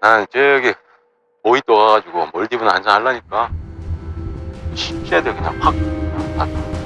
난 저기 모이 또 가가지고 멀디브나 한잔 하려니까. 쉽게 돼. 그냥 확 그냥